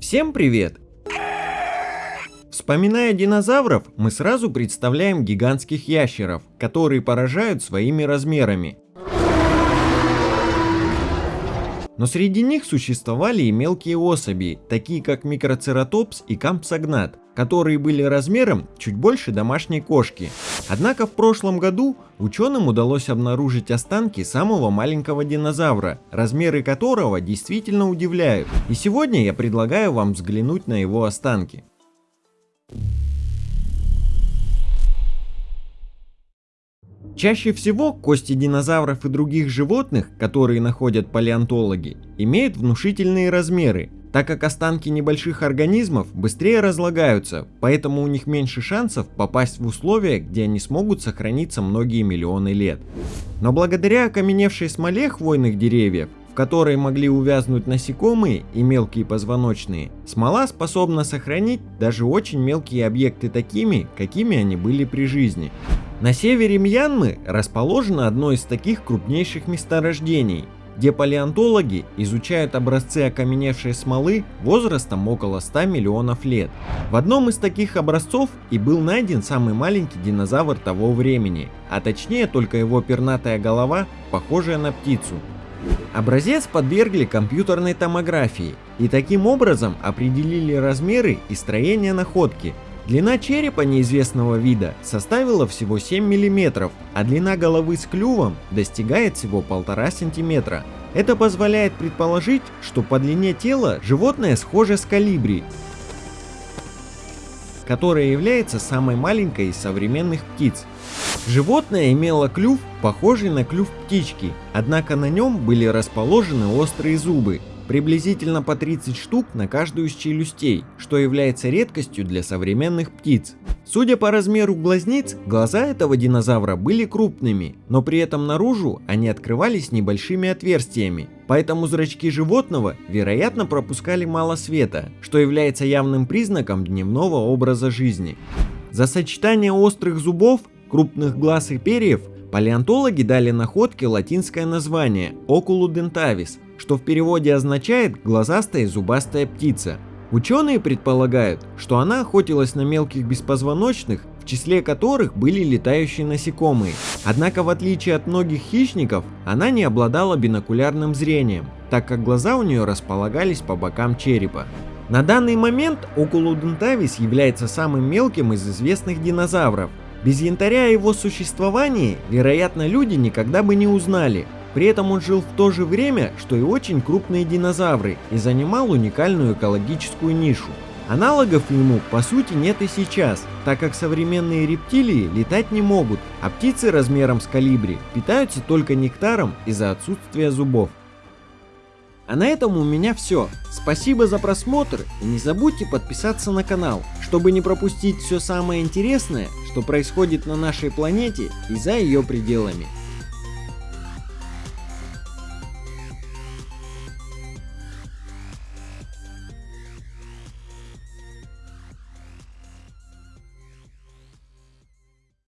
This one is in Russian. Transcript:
Всем привет! Вспоминая динозавров, мы сразу представляем гигантских ящеров, которые поражают своими размерами. Но среди них существовали и мелкие особи, такие как микроцератопс и кампсогнат, которые были размером чуть больше домашней кошки. Однако в прошлом году ученым удалось обнаружить останки самого маленького динозавра, размеры которого действительно удивляют. И сегодня я предлагаю вам взглянуть на его останки. Чаще всего кости динозавров и других животных, которые находят палеонтологи, имеют внушительные размеры, так как останки небольших организмов быстрее разлагаются, поэтому у них меньше шансов попасть в условия, где они смогут сохраниться многие миллионы лет. Но благодаря окаменевшей смоле хвойных деревьев, в которой могли увязнуть насекомые и мелкие позвоночные, смола способна сохранить даже очень мелкие объекты такими, какими они были при жизни. На севере Мьянмы расположено одно из таких крупнейших месторождений, где палеонтологи изучают образцы окаменевшей смолы возрастом около 100 миллионов лет. В одном из таких образцов и был найден самый маленький динозавр того времени, а точнее только его пернатая голова, похожая на птицу. Образец подвергли компьютерной томографии и таким образом определили размеры и строение находки, Длина черепа неизвестного вида составила всего 7 мм, а длина головы с клювом достигает всего 1,5 см. Это позволяет предположить, что по длине тела животное схоже с калибри, которая является самой маленькой из современных птиц. Животное имело клюв, похожий на клюв птички, однако на нем были расположены острые зубы, приблизительно по 30 штук на каждую из челюстей, что является редкостью для современных птиц. Судя по размеру глазниц, глаза этого динозавра были крупными, но при этом наружу они открывались небольшими отверстиями, поэтому зрачки животного, вероятно, пропускали мало света, что является явным признаком дневного образа жизни. За сочетание острых зубов, крупных глаз и перьев палеонтологи дали находке латинское название Oculudentavis, что в переводе означает «глазастая зубастая птица». Ученые предполагают, что она охотилась на мелких беспозвоночных, в числе которых были летающие насекомые. Однако в отличие от многих хищников, она не обладала бинокулярным зрением, так как глаза у нее располагались по бокам черепа. На данный момент Окулудентавис является самым мелким из известных динозавров. Без янтаря о его существовании, вероятно, люди никогда бы не узнали, при этом он жил в то же время, что и очень крупные динозавры и занимал уникальную экологическую нишу. Аналогов ему по сути нет и сейчас, так как современные рептилии летать не могут, а птицы размером с калибри питаются только нектаром из-за отсутствия зубов. А на этом у меня все. Спасибо за просмотр и не забудьте подписаться на канал, чтобы не пропустить все самое интересное, что происходит на нашей планете и за ее пределами.